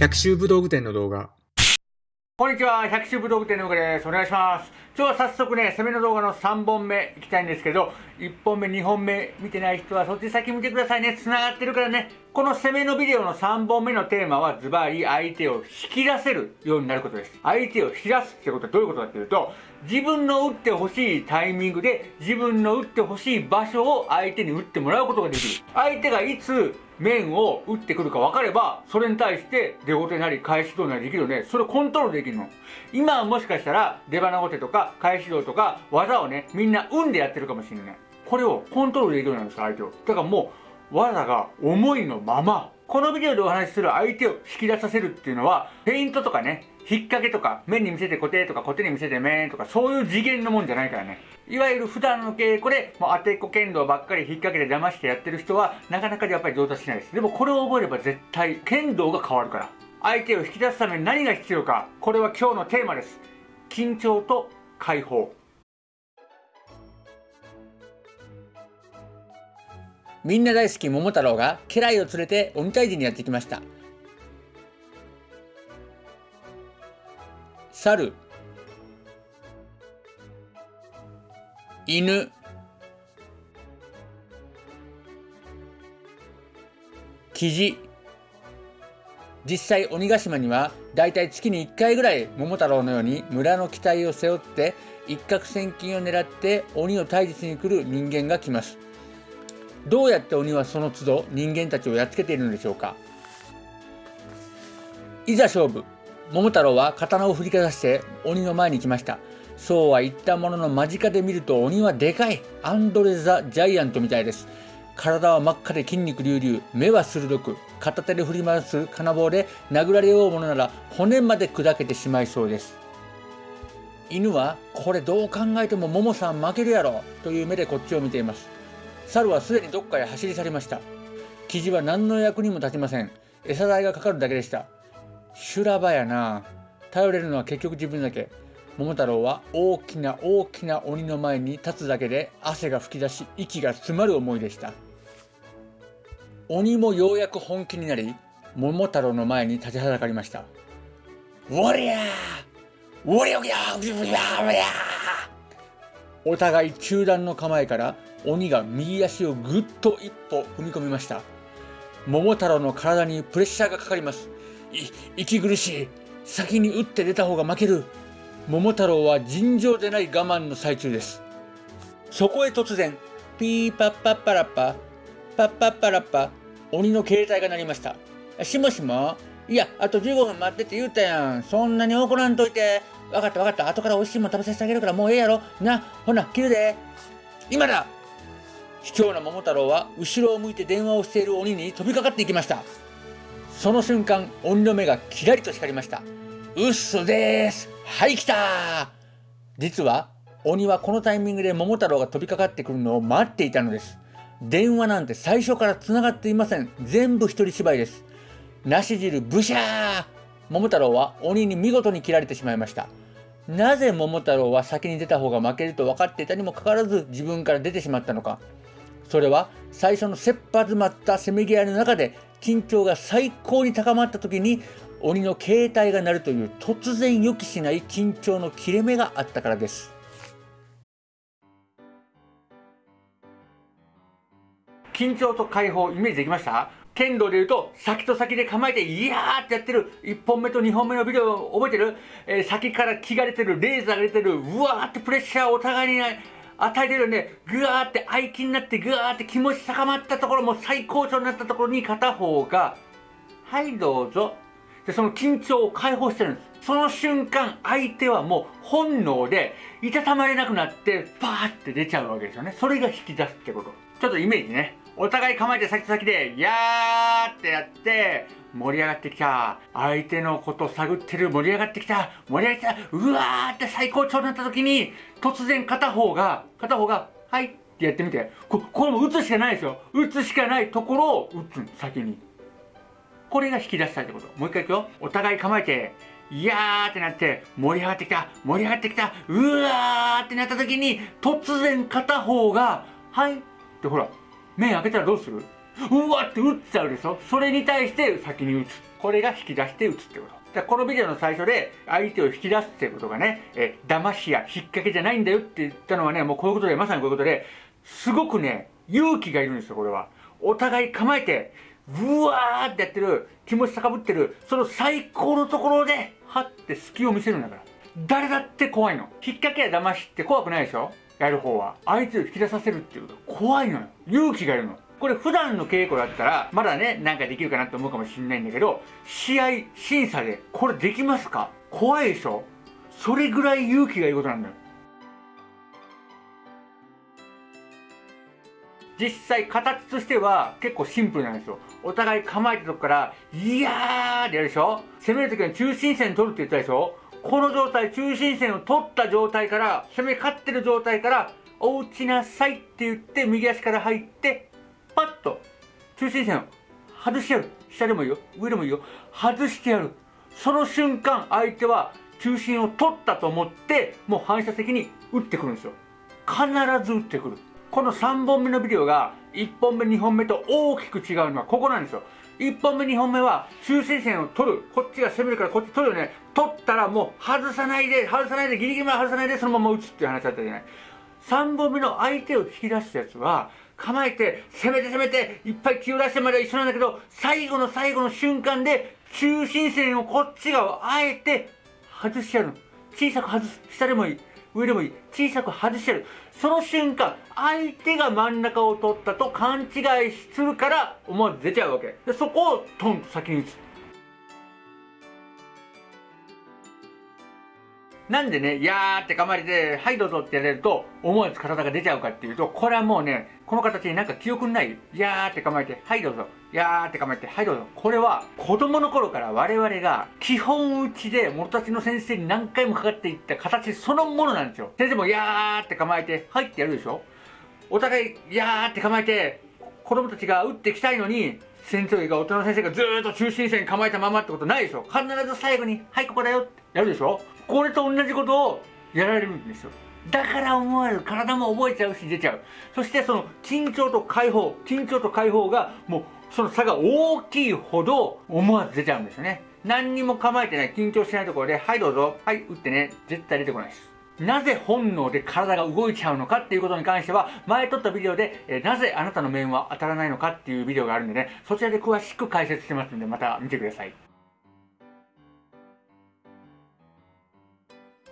百秋武道具店の動画こんにちは、百秋武道具店の岡です。お願いします。今日は早速ね、攻めの動画の3本目いきたいんですけど、1本目、2本目見てない人はそっち先見てくださいね。繋がってるからね。この攻めのビデオの3本目のテーマはズバリ相手を引き出せるようになることです。相手を引き出すってことはどういうことかっていうと、自分の打ってほしいタイミングで自分の打ってほしい場所を相手に打ってもらうことができる。相手がいつ面を打ってくるか分かれば、それに対して出後手なり返し道なりできるので、それをコントロールできるの。今はもしかしたら出花後手とか返し道とか技をね、みんな運でやってるかもしれない。これをコントロールできるようなんです相手を。だからもう、技が思いのままこのビデオでお話しする相手を引き出させるっていうのはフェイントとかね引っ掛けとか面に見せて固定とか固定に見せて面とかそういう次元のもんじゃないからね。いわゆる普段の稽古でもう当てっこ剣道ばっかり引っ掛けて騙してやってる人はなかなかやっぱり上達しないです。でもこれを覚えれば絶対剣道が変わるから。相手を引き出すために何が必要か。これは今日のテーマです。緊張と解放。みんな大好き桃太郎が家来を連れて鬼退治にやってきました。猿。犬。キジ。実際鬼ヶ島にはだいたい月に1回ぐらい桃太郎のように村の期待を背負って一攫千金を狙って鬼を退治しに来る人間が来ます。どうやって鬼はその都度人間たちをやっつけているのでしょうか。いざ勝負。桃太郎は刀を振りかざして鬼の前に来ました。そうは言ったものの間近で見ると鬼はでかい。アンドレ・ザ・ジャイアントみたいです。体は真っ赤で筋肉隆々。目は鋭く。片手で振り回す金棒で殴られようものなら骨まで砕けてしまいそうです。犬はこれどう考えても桃さん負けるやろ。という目でこっちを見ています。猿はすでにどっかへ走り去りました。生地は何の役にも立ちません。餌代がかかるだけでした。修羅場やな。頼れるのは結局自分だけ。桃太郎は大きな大きな鬼の前に立つだけで汗が噴き出し息が詰まる思いでした。鬼もようやく本気になり桃太郎の前に立ちはだかりましたおりゃおりゃおりゃおりゃおりゃお互い中断の構えから鬼が右足をぐっと一歩踏み込みました。桃太郎の体にプレッシャーがかかります。息苦しい。先に打って出た方が負ける。桃太郎は尋常でない我慢の最中です。そこへ突然ピーパッパッパラッパパッパッパラッパ鬼の携帯が鳴りました。しもしもいやあと15分待ってって言うたやん。そんなに怒らんといて。分かった分かった。後から美味しいもん食べさせてあげるからもうええやろ。なほな切るで。今だ。卑怯な桃太郎は後ろを向いて電話をしている鬼に飛びかかっていきました。その瞬間鬼の目がキラリと光りました。うっそです。はい来た。実は鬼はこのタイミングで桃太郎が飛びかかってくるのを待っていたのです。電話なんて最初から繋がっていません。全部一人芝居です。なし汁ブシャー。桃太郎は鬼に見事に切られてしまいました。なぜ桃太郎は先に出た方が負けると分かっていたにもかかわらず自分から出てしまったのか。それは最初の切羽詰まったせめぎ合いの中で緊張が最高に高まった時に鬼の携帯が鳴るという突然予期しない緊張の切れ目があったからです。緊張と解放イメージできました？剣道でいうと先と先で構えていやーってやってる1本目と2本目のビデオ覚えてる、えー、先から気が出てるレーザーが出てるうわーってプレッシャーお互いにない与えてるんで、ぐわーって愛気になって、ぐわーって気持ち高まったところ、も最高潮になったところに片方が、はいどうぞ。で、その緊張を解放してるんです。その瞬間、相手はもう本能で、いたたまれなくなって、パーって出ちゃうわけですよね。それが引き出すってこと。ちょっとイメージね。お互い構えて先と先で、やーってやって、盛り上がってきた。相手のこと探ってる。盛り上がってきた。盛り上がってきた。うわーって最高潮になった時に、突然片方が、片方が、はいってやってみて。ここれも打つしかないですよ。打つしかないところを打つ先に。これが引き出したいってこと。もう一回いくよ。お互い構えて、いやーってなって、盛り上がってきた、盛り上がってきた、うわーってなった時に、突然片方が、はいってほら、目開けたらどうする？うわって打っちゃうでしょ？それに対して先に打つ。これが引き出して打つってこと。でこのビデオの最初で相手を引き出すってことがね、え騙しや引っ掛けじゃないんだよって言ったのはねもうこういうことでまさにこういうことですごくね勇気がいるんですよこれは。お互い構えてブワーってやってる気持ち高ぶってるその最高のところではって隙を見せるんだから。誰だって怖いの。引っ掛けや騙しって怖くないでしょ？やる方は。相手を引き出させるっていうこと。怖いのよ。勇気がいるの。これ普段の稽古だったらまだねなんかできるかなと思うかもしれないんだけど試合審査でこれできますか？怖いでしょ？それぐらい勇気がいることなんだよ。実際形としては結構シンプルなんですよ。お互い構えたとこから「いやー」ってやるでしょ？攻める時は中心線取るって言ったでしょ？この状態中心線を取った状態から攻め勝ってる状態から「お打ちなさい」って言って右足から入ってパッと中心線を外してやる。下でもいいよ。上でもいいよ。外してやる。その瞬間相手は中心を取ったと思ってもう反射的に打ってくるんですよ。必ず打ってくる。この3本目のビデオが1本目2本目と大きく違うのはここなんですよ。1本目2本目は中心線を取る。こっちが攻めるからこっち取るよね。取ったらもう外さないで外さないでギリギリまで外さないでそのまま打つっていう話だったじゃない。3本目の相手を引き出したやつは構えて攻めて攻めていっぱい気を出してまでは一緒なんだけど最後の最後の瞬間で中心線をこっち側をあえて外してやるの。小さく外す。下でもいい。上でもいい。小さく外してやる。その瞬間相手が真ん中を取ったと勘違いするから思わず出ちゃうわけ。でそこをトンと先に打つ。なんでね、やーって構えて、はいどうぞってやれると、思わず体が出ちゃうかっていうと、これはもうね、この形になんか記憶にないやーって構えて、はいどうぞ。やーって構えて、はいどうぞ。これは、子供の頃から我々が、基本打ちで、元たちの先生に何回もかかっていった形そのものなんですよ。先生もやーって構えて、はいってやるでしょお互い、やーって構えて、子供たちが打ってきたいのに、先生が大人の先生がずーっと中心線構えたままってことないでしょ必ず最後に「はいここだよ」ってやるでしょこれと同じことをやられるんですよ。だから思わず体も覚えちゃうし出ちゃう。そしてその緊張と解放緊張と解放がもうその差が大きいほど思わず出ちゃうんですよね。何にも構えてない緊張してないところで「はいどうぞはい打ってね」絶対出てこないです。なぜ本能で体が動いちゃうのかっていうことに関しては、前撮ったビデオで、え、なぜあなたの面は当たらないのかっていうビデオがあるんでね、そちらで詳しく解説してますんで、また見てください。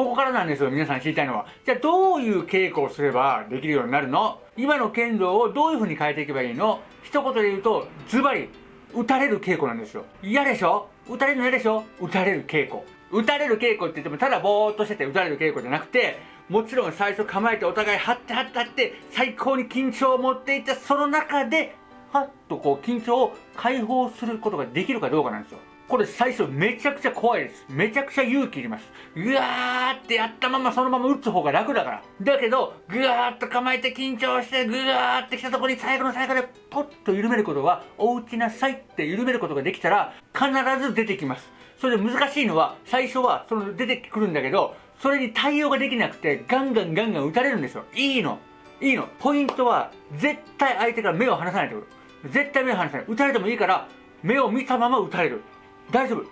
ここからなんですよ、皆さん知りたいのは。じゃあどういう稽古をすればできるようになるの？今の剣道をどういう風に変えていけばいいの？一言で言うと、ズバリ、打たれる稽古なんですよ。嫌でしょ？打たれるの嫌でしょ？打たれる稽古。打たれる稽古って言ってもただぼーっとしてて打たれる稽古じゃなくてもちろん最初構えてお互い張って張って張って最高に緊張を持っていてその中ではっとこう緊張を解放することができるかどうかなんですよこれ最初めちゃくちゃ怖いですめちゃくちゃ勇気いりますうわーってやったままそのまま打つ方が楽だからだけどぐわーっと構えて緊張してぐわーってきたところに最後の最後でポッと緩めることはお打ちなさいって緩めることができたら必ず出てきますそれで難しいのは、最初はその出てくるんだけど、それに対応ができなくて、ガンガンガンガン打たれるんですよ。いいの。いいの。ポイントは、絶対相手から目を離さないってこと。絶対目を離さない。打たれてもいいから、目を見たまま打たれる。大丈夫。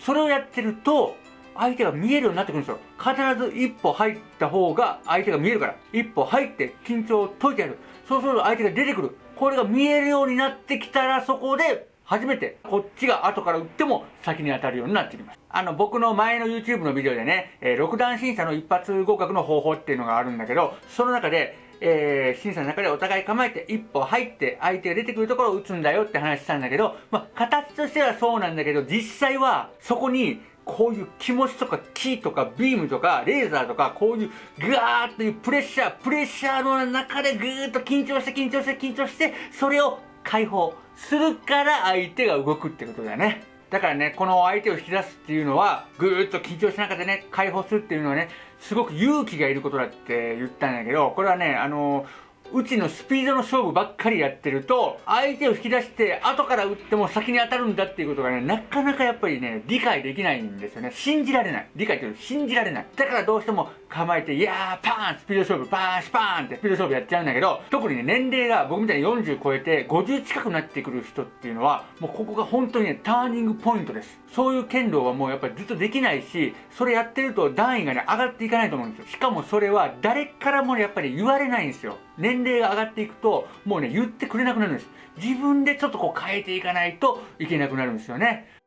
それをやってると、相手が見えるようになってくるんですよ。必ず一歩入った方が相手が見えるから。一歩入って緊張を解いてやる。そうすると相手が出てくる。これが見えるようになってきたら、そこで初めてこっちが後から打っても先に当たるようになってきます。あの、僕の前の YouTube のビデオでね、えー、6段審査の一発合格の方法っていうのがあるんだけど、その中で、えー、審査の中でお互い構えて一歩入って相手が出てくるところを打つんだよって話したんだけど、まあ、形としてはそうなんだけど、実際はそこにこういう気持ちとかキーとかビームとかレーザーとかこういうグーッというプレッシャー、プレッシャーの中でぐーっと緊張して緊張して緊張して、それを解放。するから相手が動くってことだよね。だからね、この相手を引き出すっていうのは、ぐーっと緊張しながらね、解放するっていうのはね、すごく勇気がいることだって言ったんだけど、これはね、あのうちのスピードの勝負ばっかりやってると、相手を引き出して、後から打っても先に当たるんだっていうことがね、なかなかやっぱりね、理解できないんですよね。信じられない。理解という信じられない。だからどうしても構えて、いやー、パーンスピード勝負、パーンシパーンってスピード勝負やっちゃうんだけど、特にね、年齢が僕みたいに40超えて50近くなってくる人っていうのは、もうここが本当にね、ターニングポイントです。そういう剣道はもうやっぱりずっとできないし、それやってると段位がね、上がっていかないと思うんですよ。しかもそれは誰からもね、やっぱり言われないんですよ。年齢が上がっていくと、もうね、言ってくれなくなるんです。自分でちょっとこう変えていかないといけなくなるんですよね。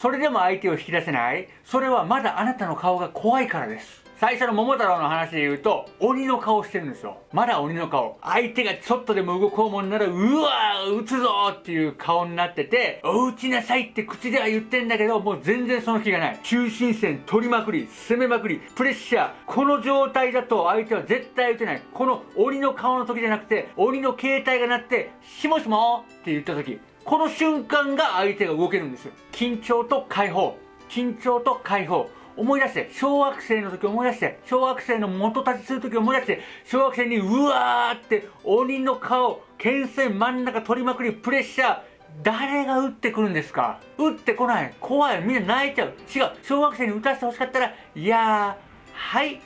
それでも相手を引き出せないそれはまだあなたの顔が怖いからです。最初の桃太郎の話で言うと、鬼の顔してるんですよ。まだ鬼の顔。相手がちょっとでも動こうもんなら、うわー撃つぞっていう顔になってて、お打ちなさいって口では言ってんだけど、もう全然その気がない。中心線取りまくり、攻めまくり、プレッシャー。この状態だと相手は絶対打てない。この鬼の顔の時じゃなくて、鬼の携帯が鳴って、しもしもって言った時、この瞬間が相手が動けるんですよ。緊張と解放。緊張と解放。思い出して、小学生の時思い出して、小学生の元立ちする時思い出して、小学生にうわーって鬼の顔、剣線真ん中取りまくり、プレッシャー、誰が打ってくるんですか？打ってこない。怖い。みんな泣いちゃう。違う。小学生に打たせてほしかったら、いやー、はい。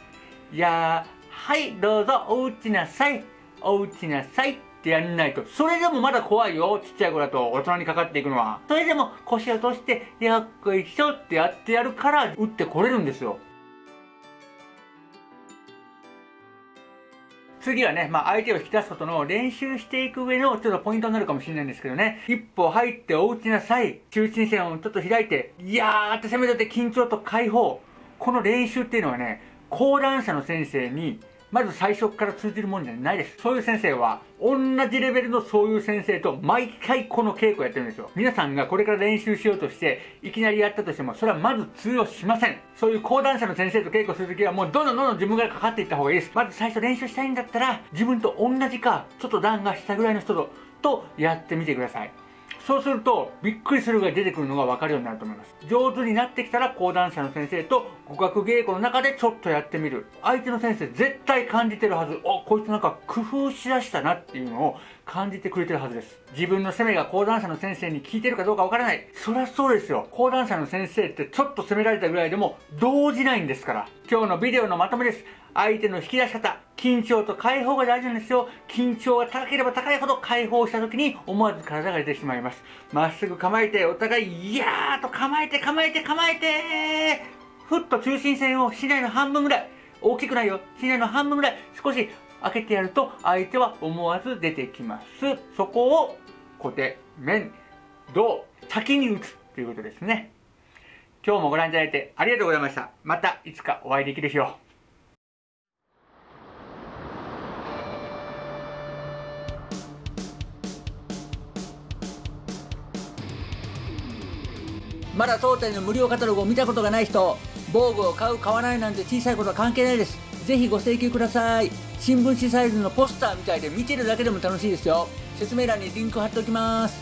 いやー、はい、どうぞ、お打ちなさい。お打ちなさい。ってやんないと。それでもまだ怖いよ。ちっちゃい子だと大人にかかっていくのは。それでも腰を落として、よっこいしょってやってやるから打ってこれるんですよ。次はね、まあ、相手を引き出すことの練習していく上のちょっとポイントになるかもしれないんですけどね。一歩入ってお打ちなさい。中心線をちょっと開いて、いやーって攻めてて緊張と解放。この練習っていうのはね、講談社の先生にまず最初から通じるもんじゃないです。そういう先生は、同じレベルのそういう先生と毎回この稽古やってるんですよ。皆さんがこれから練習しようとして、いきなりやったとしても、それはまず通用しません。そういう講談社の先生と稽古するときは、もうどんどんどんどん自分からかかっていった方がいいです。まず最初練習したいんだったら、自分と同じか、ちょっと段が下ぐらいの人と、とやってみてください。そうすると、びっくりするが出てくるのが分かるようになると思います。上手になってきたら、講談社の先生と語学稽古の中でちょっとやってみる。相手の先生絶対感じてるはず。お、こいつなんか工夫しだしたなっていうのを感じてくれてるはずです。自分の攻めが講談社の先生に聞いてるかどうか分からない。そりゃそうですよ。講談社の先生ってちょっと攻められたぐらいでも動じないんですから。今日のビデオのまとめです。相手の引き出し方、緊張と解放が大事なんですよ。緊張が高ければ高いほど解放した時に思わず体が出てしまいます。まっすぐ構えて、お互い、いやーと構えて構えて構えてふっと中心線を市内の半分ぐらい、大きくないよ。市内の半分ぐらい、少し開けてやると、相手は思わず出てきます。そこを、小手、面、胴、先に打つということですね。今日もご覧いただいてありがとうございました。またいつかお会いできる日を。まだ当店の無料カタログを見たことがない人、防具を買う、買わないなんて小さいことは関係ないです。ぜひご請求ください。新聞紙サイズのポスターみたいで見てるだけでも楽しいですよ。説明欄にリンク貼っておきます。